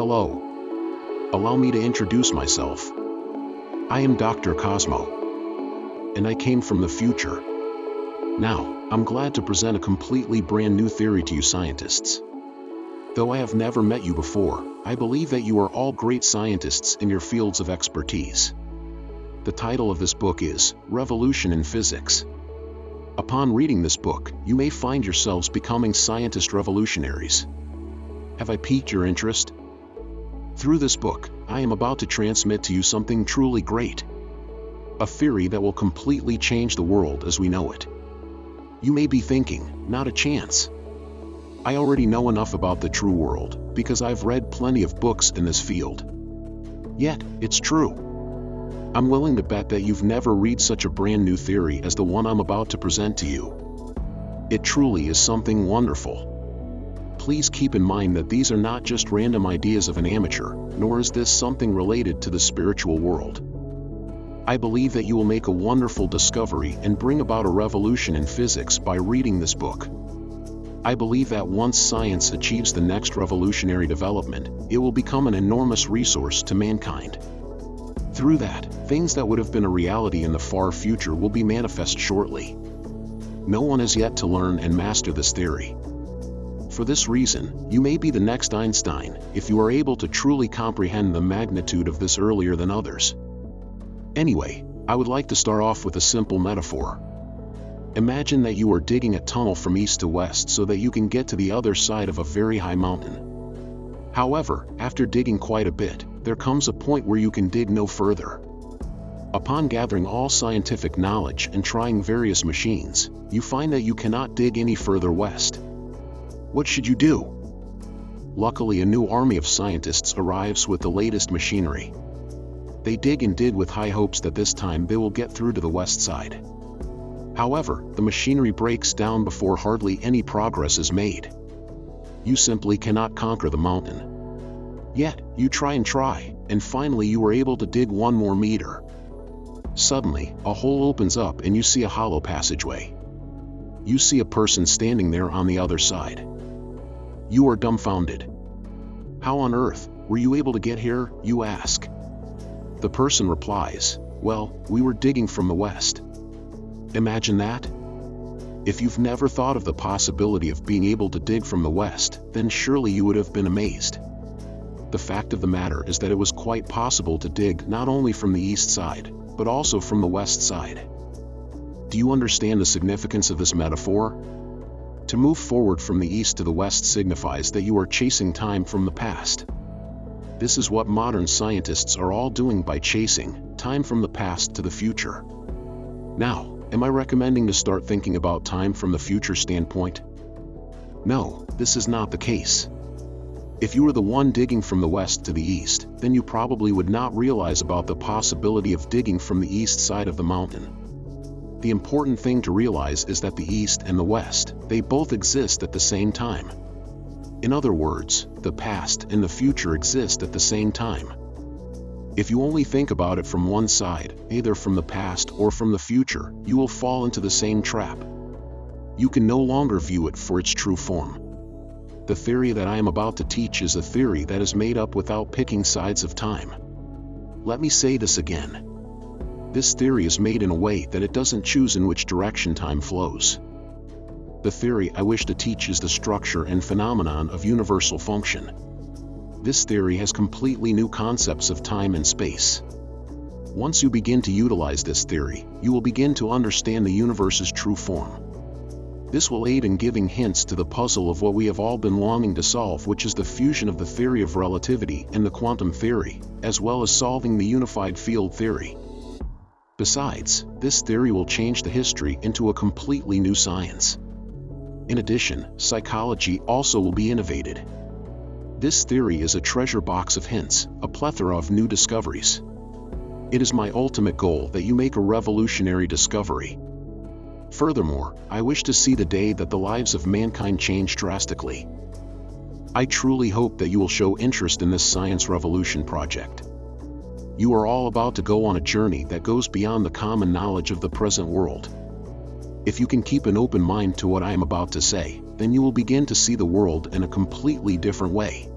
Hello. Allow me to introduce myself. I am Dr. Cosmo. And I came from the future. Now, I'm glad to present a completely brand new theory to you scientists. Though I have never met you before, I believe that you are all great scientists in your fields of expertise. The title of this book is Revolution in Physics. Upon reading this book, you may find yourselves becoming scientist revolutionaries. Have I piqued your interest? Through this book, I am about to transmit to you something truly great. A theory that will completely change the world as we know it. You may be thinking, not a chance. I already know enough about the true world, because I've read plenty of books in this field. Yet, it's true. I'm willing to bet that you've never read such a brand new theory as the one I'm about to present to you. It truly is something wonderful please keep in mind that these are not just random ideas of an amateur, nor is this something related to the spiritual world. I believe that you will make a wonderful discovery and bring about a revolution in physics by reading this book. I believe that once science achieves the next revolutionary development, it will become an enormous resource to mankind. Through that, things that would have been a reality in the far future will be manifest shortly. No one has yet to learn and master this theory. For this reason, you may be the next Einstein if you are able to truly comprehend the magnitude of this earlier than others. Anyway, I would like to start off with a simple metaphor. Imagine that you are digging a tunnel from east to west so that you can get to the other side of a very high mountain. However, after digging quite a bit, there comes a point where you can dig no further. Upon gathering all scientific knowledge and trying various machines, you find that you cannot dig any further west. What should you do? Luckily a new army of scientists arrives with the latest machinery. They dig and dig with high hopes that this time they will get through to the west side. However, the machinery breaks down before hardly any progress is made. You simply cannot conquer the mountain. Yet, you try and try, and finally you are able to dig one more meter. Suddenly, a hole opens up and you see a hollow passageway. You see a person standing there on the other side. You are dumbfounded. How on earth were you able to get here, you ask? The person replies, Well, we were digging from the west. Imagine that? If you've never thought of the possibility of being able to dig from the west, then surely you would have been amazed. The fact of the matter is that it was quite possible to dig not only from the east side, but also from the west side. Do you understand the significance of this metaphor? To move forward from the east to the west signifies that you are chasing time from the past. This is what modern scientists are all doing by chasing time from the past to the future. Now, am I recommending to start thinking about time from the future standpoint? No, this is not the case. If you were the one digging from the west to the east, then you probably would not realize about the possibility of digging from the east side of the mountain. The important thing to realize is that the East and the West, they both exist at the same time. In other words, the past and the future exist at the same time. If you only think about it from one side, either from the past or from the future, you will fall into the same trap. You can no longer view it for its true form. The theory that I am about to teach is a theory that is made up without picking sides of time. Let me say this again. This theory is made in a way that it doesn't choose in which direction time flows. The theory I wish to teach is the structure and phenomenon of universal function. This theory has completely new concepts of time and space. Once you begin to utilize this theory, you will begin to understand the universe's true form. This will aid in giving hints to the puzzle of what we have all been longing to solve which is the fusion of the theory of relativity and the quantum theory, as well as solving the unified field theory. Besides, this theory will change the history into a completely new science. In addition, psychology also will be innovated. This theory is a treasure box of hints, a plethora of new discoveries. It is my ultimate goal that you make a revolutionary discovery. Furthermore, I wish to see the day that the lives of mankind change drastically. I truly hope that you will show interest in this science revolution project you are all about to go on a journey that goes beyond the common knowledge of the present world. If you can keep an open mind to what I am about to say, then you will begin to see the world in a completely different way.